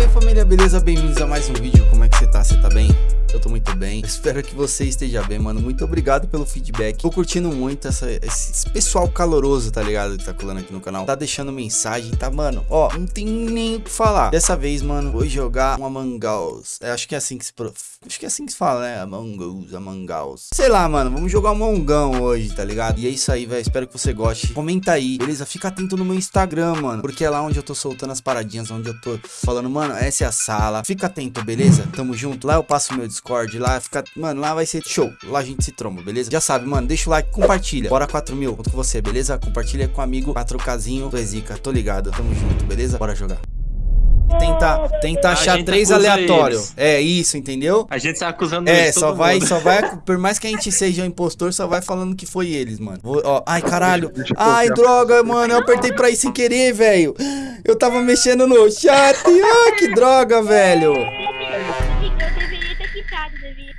Salve família, beleza? Bem-vindos a mais um vídeo. Como é que você tá? Você tá bem? Eu tô muito bem. Espero que você esteja bem, mano. Muito obrigado pelo feedback. Tô curtindo muito essa, esse pessoal caloroso, tá ligado? Que tá colando aqui no canal. Tá deixando mensagem, tá, mano? Ó, não tem nem o que falar. Dessa vez, mano, vou jogar um Among Us. É, acho que é assim que se... Acho que é assim que se fala, né? Among Us, Among Us. Sei lá, mano. Vamos jogar um Mongão hoje, tá ligado? E é isso aí, velho. Espero que você goste. Comenta aí, beleza? Fica atento no meu Instagram, mano. Porque é lá onde eu tô soltando as paradinhas, onde eu tô falando, mano, essa é a sala. Fica atento, beleza? Tamo junto. Lá eu passo meu Discord, lá fica... Mano, lá vai ser show. Lá a gente se tromba, beleza? Já sabe, mano, deixa o like, compartilha. Bora 4 mil, conto com você, beleza? Compartilha com o amigo 4Kzinho, tu é zica, tô ligado, tamo junto, beleza? Bora jogar. Tenta, tenta achar três aleatórios. É isso, entendeu? A gente tá acusando É, eles, só todo vai, mundo. só vai, por mais que a gente seja um impostor, só vai falando que foi eles, mano. Vou- ó, ai, caralho. Ai, droga, mano, eu apertei pra ir sem querer, velho. Eu tava mexendo no chat. Ah, que droga, velho.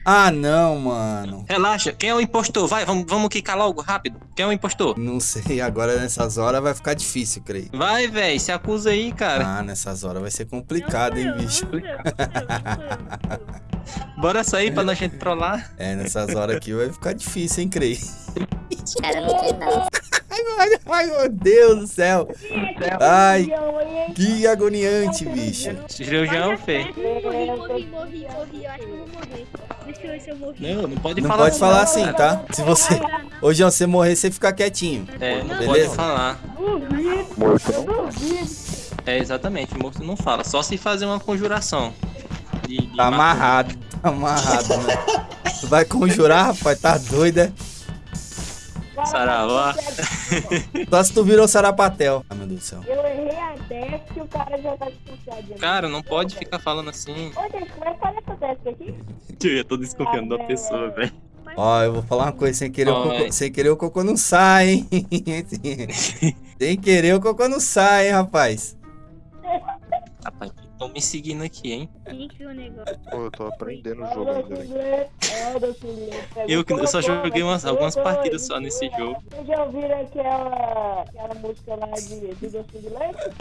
Ah, não, mano. Relaxa, quem é o impostor? Vai, vamos, vamos quicar logo, rápido. Quem é o impostor? Não sei, agora nessas horas vai ficar difícil, creio. Vai, velho, se acusa aí, cara. Ah, nessas horas vai ser complicado, hein, bicho. Bora sair pra nós gente trollar. É, nessas horas aqui vai ficar difícil, hein, creio. Cara, não tem não. Ai, ai, meu Deus do céu. Ai, que agoniante, bicho. Cirurgião, fê. Morri, morri, morri, morri. Eu acho que eu vou morrer. Deixa eu ver se eu morri. Não, não pode Não falar. pode falar assim, tá? Se você... Ô, João, se você morrer, você fica quietinho. É, não Beleza? pode falar. É, exatamente, morto não fala. Só se fazer uma conjuração. De, de Tá amarrado, tá amarrado, né? Tu vai conjurar, rapaz, tá doido, é? Saravá. Só se tu virou sarapatel. Ah, meu Deus do céu. Eu errei a teste e o cara já tá desconfiado. Cara, não pode ficar falando assim. Ô, gente, como é que faz essa teste aqui? Eu já tô desconfiando da pessoa, velho. Ó, eu vou falar uma coisa, sem querer, o Ó, cocô, sem querer o cocô não sai, hein? sem querer o cocô não sai, hein, rapaz? Rapaz, estão me seguindo aqui, hein? Negócio? Pô, eu tô aprendendo o jogo ainda, velho. Eu, que- eu só joguei umas, algumas partidas só nesse jogo. Vocês já ouviram aquela, aquela música lá de, de docinho de leite?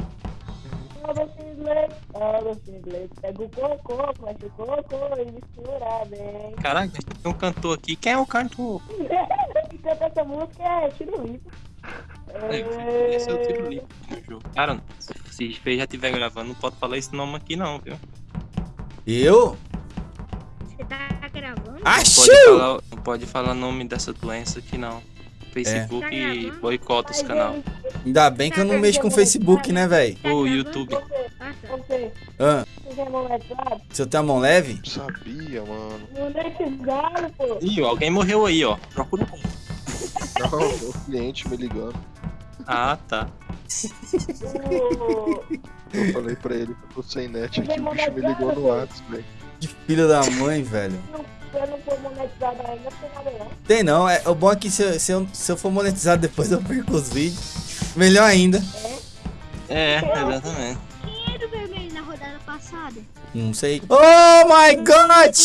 Docinho de leite, docinho de leite. Pega o cocô, mexe o cocô e mistura bem. Caraca, tem um cantor aqui. Quem é o cantor? Quem canta essa música é Tiro Limpo. É, esse é o tiro livre no jogo. Cara, se o já estiver gravando, não pode falar esse nome aqui não, viu? Eu? Você tá gravando? Não Achou! pode falar, não pode falar nome dessa doença aqui não. Facebook Tá gravando? boicota os canal. Ainda bem que eu não mexo com o Facebook, né, velho? O YouTube. Ah, tá. Ah, é se eu tenho a mão leve? Sabia, mano. Monetizado, pô. Ih, alguém morreu aí, ó. Procura um. Não, meu cliente me ligando. Ah, tá. Eu falei pra ele que eu tô sem net aqui, o bicho me ligou no WhatsApp, velho. Que filho da mãe, velho. Se eu não for monetizado ainda, não tem não. É, o bom é que se, eu- se, eu, se eu for monetizado depois eu perco os vídeos. Melhor ainda. É, exatamente. Quem era o vermelho na rodada passada? Não sei. Oh my god!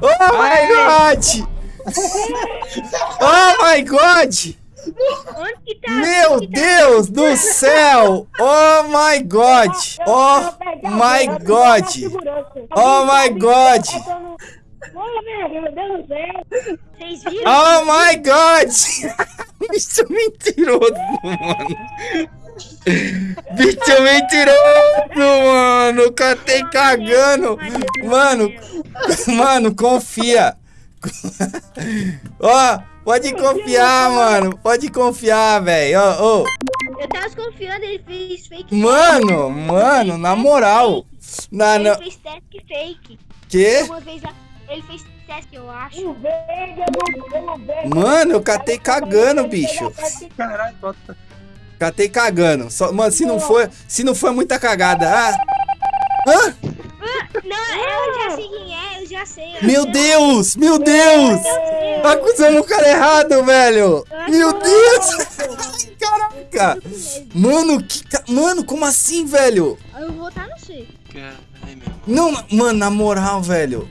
Oh my god! Oh my god! Onde que tá? Meu que tá? Deus do céu! Oh my god! Oh my god! Oh my god! Deus? Oh my god! Bicho mentiroso, mano. Bicho mentiroso, mano. Catei cagando. Mano, mano, confia. Ó, pode confiar, mano. Pode confiar, velho. Ó, ó. Eu tava desconfiando, ele fez fake. Mano, mano, na moral. Na, Ele na, fez teste fake. que? Uma vez lá, ele fez teste, eu acho. Mano, eu catei cagando, bicho. Caralho, bota. Catei cagando. Só, mano, se não for, se não for muita cagada. Ah, hã? Não, eu já sei quem é, eu já sei. eu Meu sei. Deus, meu Deus. Eu Acusando o cara errado, velho. Meu Deus. Caraca. Mano, que ca- mano, como assim, velho? Eu vou votar no C. Meu. Não, mano, na moral, velho.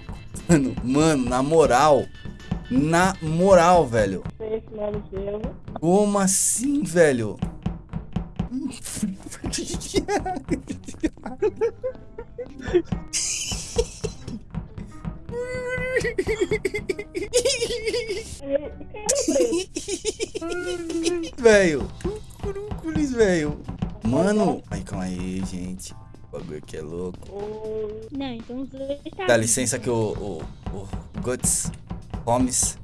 Mano, mano, na moral. Na moral, velho. Como assim, velho? velho. Crúculis, velho. Mano. Ai, calma aí, gente. O bagulho aqui é louco. Não, então os dois tá Dá licença que o, o, o Guts Holmes.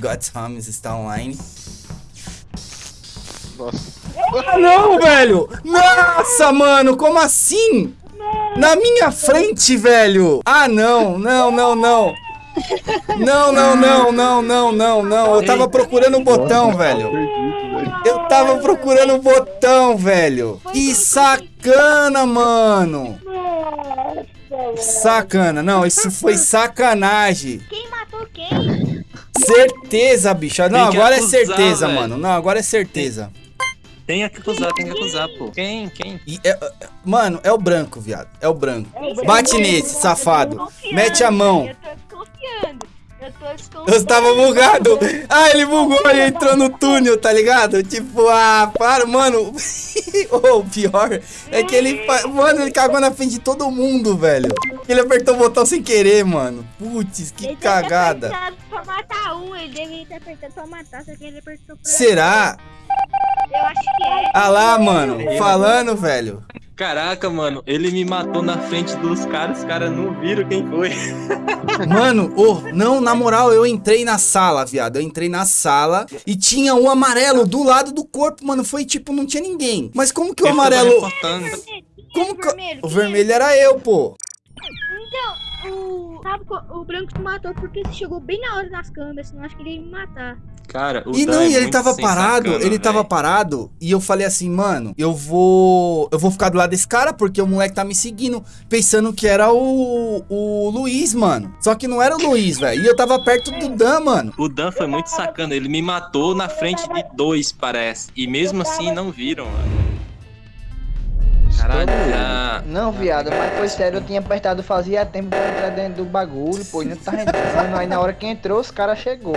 Guts Holmes está online. Nossa. Ah, não, velho! Nossa, mano, como assim? Na minha frente, velho! Ah, não, não, não, não. Não, não, não, não, não, não, não. Eu tava procurando o botão, velho. Eu tava procurando o botão, velho. Que sacana, mano. Sacana. Não, isso foi sacanagem. Quem matou quem? Certeza, bicho. Não, agora é certeza, mano. Não, agora é certeza. Tem que acusar, tem que acusar, pô. Quem? Quem? E é- é- mano, é o branco, viado. É o branco. É Bate nesse, safado. Mete a mão. Eu tô desconfiando. Eu tô desconfiando. Eu tava bugado. Ah, ele bugou e entrou no túnel, tá ligado? Tipo, ah, para, mano. O pior é que ele. Mano, ele cagou na frente de todo mundo, velho. Ele apertou o botão sem querer, mano. Putz, que Ele cagada. pra matar um, ele deveria ter apertado pra matar, só que ele apertou pra... Será? Eu acho que é. Ah lá, mano. Falando, velho. Caraca, mano, ele me matou na frente dos caras, os caras não viram quem foi. Mano, ô, não, na moral, eu entrei na sala, viado. Eu entrei na sala e tinha um amarelo do lado do corpo, mano. Foi tipo, não tinha ninguém. Mas como que o amarelo. reportando. Como que. vermelho? O é? vermelho era eu, pô. O... Sabe, o branco te matou porque você chegou bem na hora nas câmeras, senão acho que ele ia me matar. Cara, o E Dan não, é e ele tava parado, sacana, ele tava velho. parado, e eu falei assim, mano, eu vou. Eu vou ficar do lado desse cara, porque o moleque tá me seguindo, pensando que era o. o Luiz, mano. Só que não era o Luiz, velho. E eu tava perto do Dan, mano. O Dan foi muito sacana, ele me matou na frente de dois, parece. E mesmo assim não viram, mano. Caralho, já. Não, viado, mas foi sério, eu tinha apertado fazia tempo pra entrar dentro do bagulho, pô, e não tava entrando. Aí na hora que entrou, os caras chegou.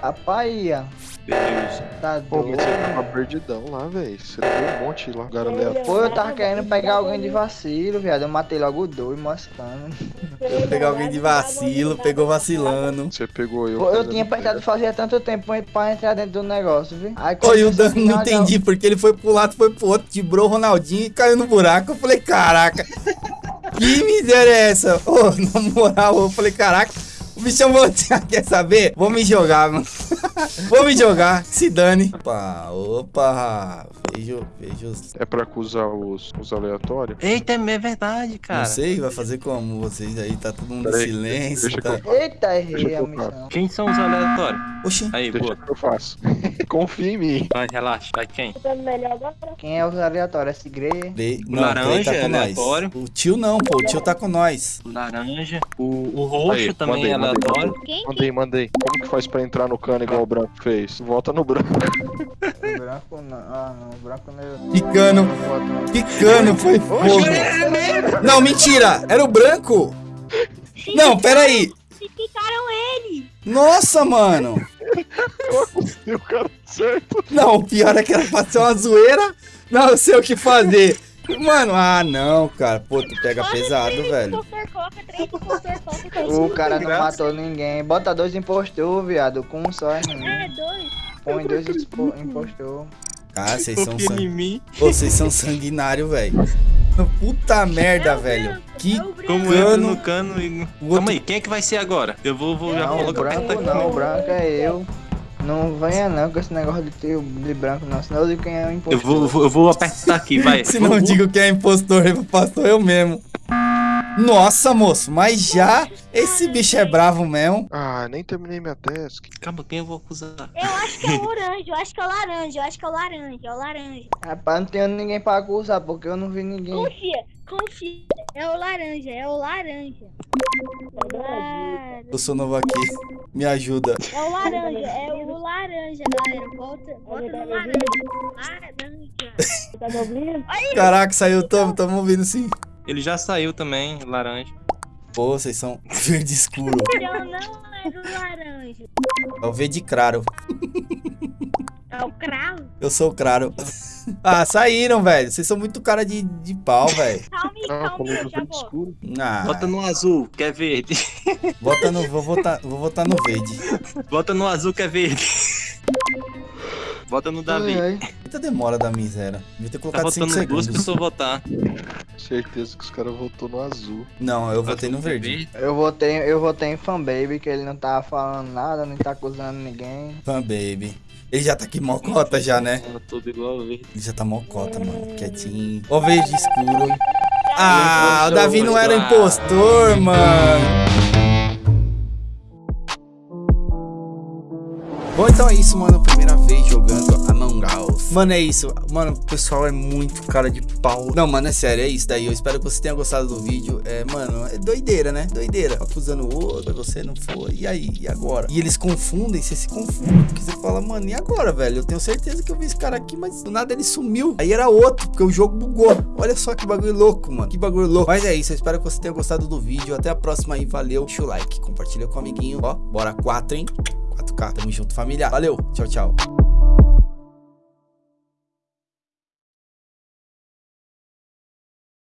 Rapaz, ia, Deus. tá Pô, mas doido. você tava perdidão lá, velho. Você deu um monte lá, aleatório. Pô, eu tava querendo pegar alguém de vacilo, viado. Eu matei logo dois, mostrando. Eu peguei alguém de vacilo, pegou vacilando. Você pegou eu. Pô, eu tinha apertado fazia tanto tempo pra- entrar dentro do negócio, viu? Aí Oi, o começou Dan não entendi, porque ele foi pro lado, foi pro outro, quebrou o Ronaldinho e caiu no buraco. Eu falei, caraca, que miséria é essa? Ô, na moral, eu falei, caraca, o bichão falou, quer saber? Vou me jogar, mano. Vou me jogar, se dane. Opa, opa, vejo, vejo, É pra acusar os, os aleatórios? Eita, é verdade, cara. não sei, vai fazer como vocês aí, tá todo mundo em Peraí, silêncio, deixa tá? eu- Eita, errei a missão. Quem são os aleatórios? Oxi, Aí, Deixa boa. que eu faço. Confia em mim. Vai, relaxa. Vai quem? Tá? Quem é os aleatórios? Esse Grey? Dei- O não, laranja tá é com nós. aleatório. O tio não, pô, o tio tá com nós. O laranja. O, o roxo Aí, também é mandei, aleatório. Quem? Mandei, mandei. Como que faz pra entrar no cano igual o branco fez? Volta no branco. O branco não. Ah, não. O branco não. eu- Picano, não voto, não. picano, foi fogo. Não, mentira, era o branco. Sim, Não, peraí. Picaram ele. Nossa, mano. E o cara certo. Não, o pior é que era pra ser uma zoeira. Não, eu sei o que fazer. Mano, ah, não, cara. Pô, tu pega pesado, velho. Tá O cara não matou ninguém. Bota dois impostor, viado. Com um só é ruim. É, dois. Põe dois impostor. Ah, vocês são, Confia sang... em mim. Pô, vocês são sanguinário, velho. Puta merda, É velho. branco, Que é. Como Cano. entra no cano e. O outro- Calma aí, quem é que vai ser agora? Eu vou, vou já colocar branco aqui. não. O branco é eu. Não venha não com esse negócio de, ter, de branco não. Senão eu digo quem é o Eu impostor. vou, vou- eu vou apertar aqui, vai. Se não digo que é impostor, pastor eu mesmo. Nossa, moço, mas já esse bicho é bravo mesmo. Ah, nem terminei minha task. Calma, quem eu vou acusar? Eu acho que é o orange, eu acho que é o laranja, eu acho que é o laranja, é o laranja. Rapaz, não tenho ninguém pra acusar, porque eu não vi ninguém. Confia, confia. É o laranja, é o laranja. Claro. Eu sou novo aqui. Me ajuda. É o laranja, é o laranja, galera. Volta, volta no laranja. Laranja. Tá me ouvindo? Caraca, saiu, tamo, tamo ouvindo sim. Ele já saiu também, laranja. Pô, vocês são verde escuro. Então não é do laranja. É o verde claro. É o cravo. Eu sou o claro. Ah, saíram, velho. Vocês são muito cara de, de pau, velho. Calma aí, calma, eu já volto. escuro. Ah, Bota no azul, que é verde. bota no, vou votar, vou votar no verde. Bota no azul, que é verde. Bota no Davi. Ai, ai. Muita demora da miséria. Devia ter Tá colocado 5 votando duas segundos. pessoas votar. Certeza que os caras votou no azul. Não, eu votei no verde. Eu votei, eu votei em fanbaby, que ele não tava falando nada, nem tá acusando ninguém. Fan baby. Ele já tá aqui mocota já, né? Tá tudo igual verde. Ele já tá mocota, mano. Quietinho. Ó, verde escuro. Ah, o Davi não era impostor, mano. Bom, então é isso, mano. Primeira vez jogando Among Us. Mano, é isso. Mano, o pessoal é muito cara de pau. Não, mano, é sério, é isso daí. Eu espero que você tenha gostado do vídeo. É, mano, é doideira, né? Doideira. Acusando o outro, você não foi. E aí? E agora? E eles confundem, você se confunde. Porque você fala, mano, e agora, velho? Eu tenho certeza que eu vi esse cara aqui, mas do nada ele sumiu. Aí era outro, porque o jogo bugou. Olha só que bagulho louco, mano. Que bagulho louco. Mas é isso, eu espero que você tenha gostado do vídeo. Até a próxima aí, valeu. Deixa o like, compartilha com o amiguinho. Ó, bora 4, hein? 4K. Tamo junto, família. Valeu, tchau, tchau.